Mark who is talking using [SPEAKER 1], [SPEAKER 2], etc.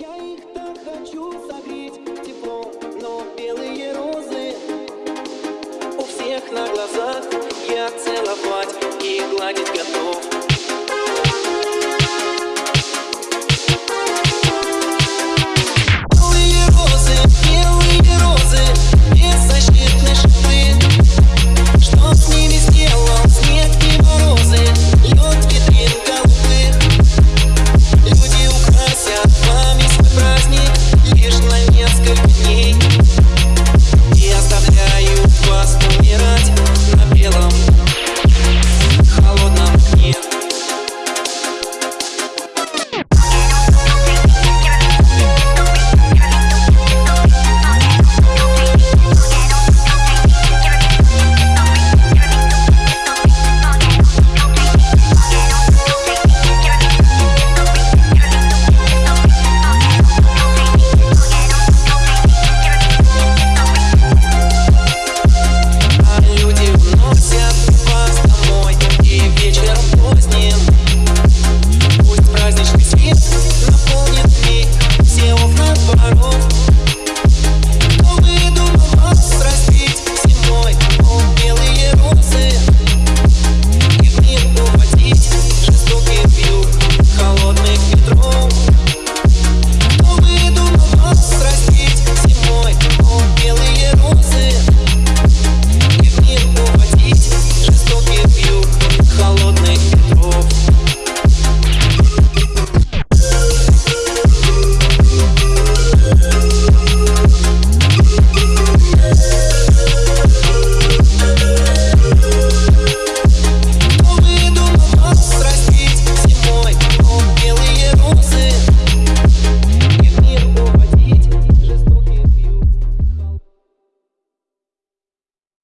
[SPEAKER 1] Я их так хочу согреть теплом, но белые розы у всех на глазах. Я целовать и гладить готов.